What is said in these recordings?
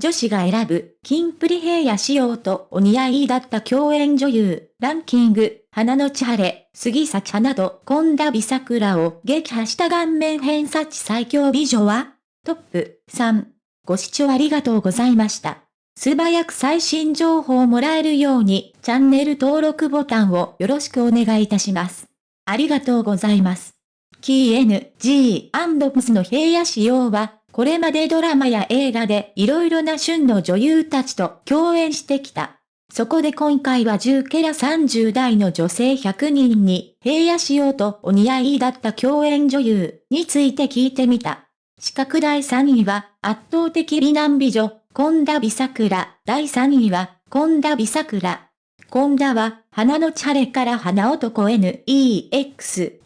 女子が選ぶ、キンプリ平野仕様とお似合いだった共演女優、ランキング、花の千晴、杉咲花と本田美桜を撃破した顔面偏差値最強美女はトップ3。ご視聴ありがとうございました。素早く最新情報をもらえるように、チャンネル登録ボタンをよろしくお願いいたします。ありがとうございます。キー NG& の平野仕様は、これまでドラマや映画で色々な旬の女優たちと共演してきた。そこで今回は10ケラ30代の女性100人に平野仕様とお似合いだった共演女優について聞いてみた。四角第3位は圧倒的美男美女、本田美桜。第3位は本田美桜。今田は、花のチャレから花男 NEXT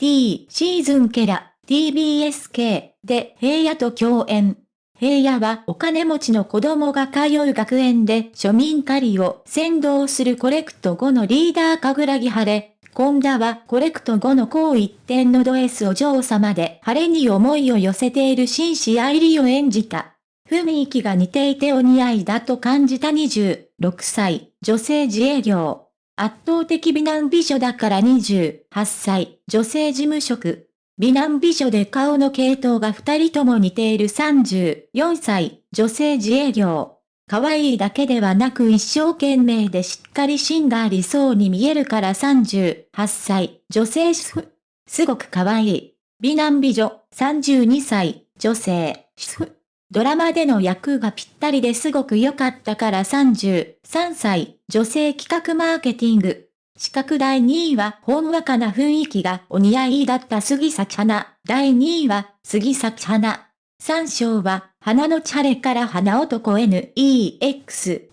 シーズンケラ TBSK で平野と共演。平野はお金持ちの子供が通う学園で庶民狩りを先導するコレクト後のリーダーかぐらぎ晴れ。今田はコレクト後の高一点のド S お嬢様で晴れに思いを寄せている紳士愛理を演じた。雰囲気が似ていてお似合いだと感じた26歳、女性自営業。圧倒的美男美女だから28歳、女性事務職。美男美女で顔の系統が二人とも似ている34歳、女性自営業。可愛いだけではなく一生懸命でしっかり芯がありそうに見えるから38歳、女性主婦。すごく可愛い。美男美女、32歳、女性、主婦。ドラマでの役がぴったりですごく良かったから33歳、女性企画マーケティング。資格第2位はほんわかな雰囲気がお似合いだった杉咲花。第2位は杉咲花。3章は花のチャレから花男 NEXT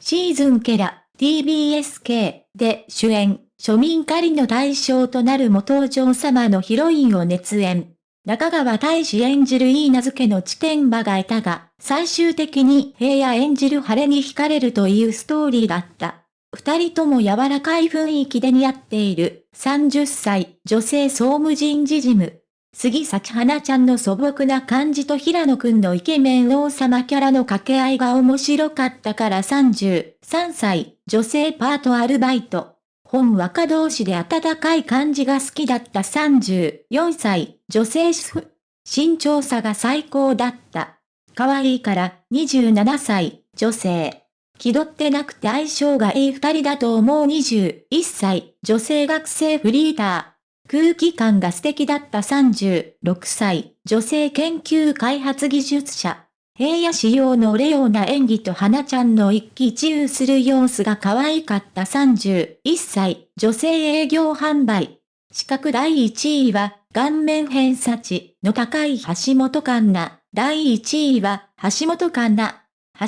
シーズンケラ TBSK で主演、庶民狩りの対象となる元お嬢様のヒロインを熱演。中川大志演じるいい名付けの地点馬がいたが、最終的に平野演じる晴れに惹かれるというストーリーだった。二人とも柔らかい雰囲気で似合っている、30歳、女性総務人事事務。杉咲花ちゃんの素朴な感じと平野くんのイケメン王様キャラの掛け合いが面白かったから33歳、女性パートアルバイト。本若同士で温かい感じが好きだった34歳、女性主婦。身長差が最高だった。可愛いから27歳、女性。気取ってなくて相性がいい二人だと思う21歳、女性学生フリーター。空気感が素敵だった36歳、女性研究開発技術者。平野仕様のレオな演技と花ちゃんの一喜一憂する様子が可愛かった31歳、女性営業販売。資格第1位は、顔面偏差値の高い橋本環奈。第1位は、橋本環奈。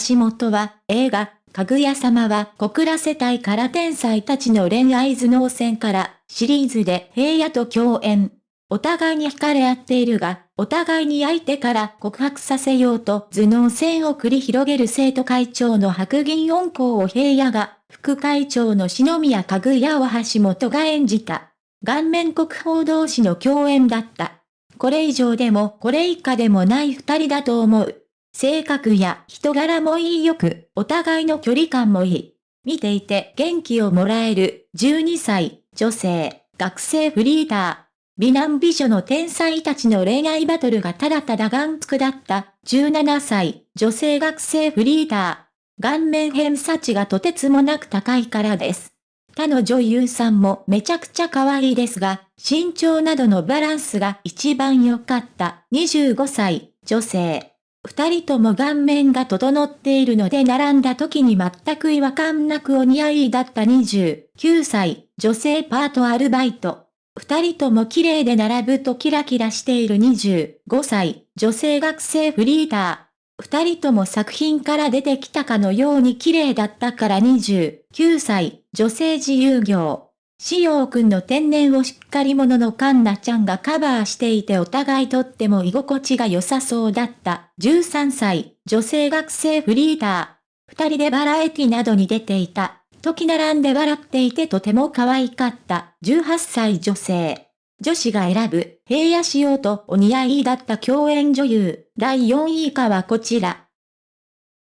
橋本は、映画、かぐや様は小倉世帯から天才たちの恋愛頭脳戦からシリーズで平野と共演。お互いに惹かれ合っているが、お互いに相手から告白させようと頭脳戦を繰り広げる生徒会長の白銀音校を平野が、副会長の篠宮かぐやを橋本が演じた。顔面国宝同士の共演だった。これ以上でもこれ以下でもない二人だと思う。性格や人柄もいいよく、お互いの距離感もいい。見ていて元気をもらえる12歳、女性、学生フリーター。美男美女の天才たちの恋愛バトルがただただ眼福だった17歳、女性学生フリーター。顔面偏差値がとてつもなく高いからです。他の女優さんもめちゃくちゃ可愛いですが、身長などのバランスが一番良かった25歳、女性。二人とも顔面が整っているので並んだ時に全く違和感なくお似合いだった29歳、女性パートアルバイト。二人とも綺麗で並ぶとキラキラしている25歳、女性学生フリーター。二人とも作品から出てきたかのように綺麗だったから29歳、女性自由業。しようくんの天然をしっかり者のカンナちゃんがカバーしていてお互いとっても居心地が良さそうだった。13歳、女性学生フリーター。二人でバラエティなどに出ていた。時並んで笑っていてとても可愛かった。18歳女性。女子が選ぶ平野仕様とお似合いだった共演女優。第4位以下はこちら。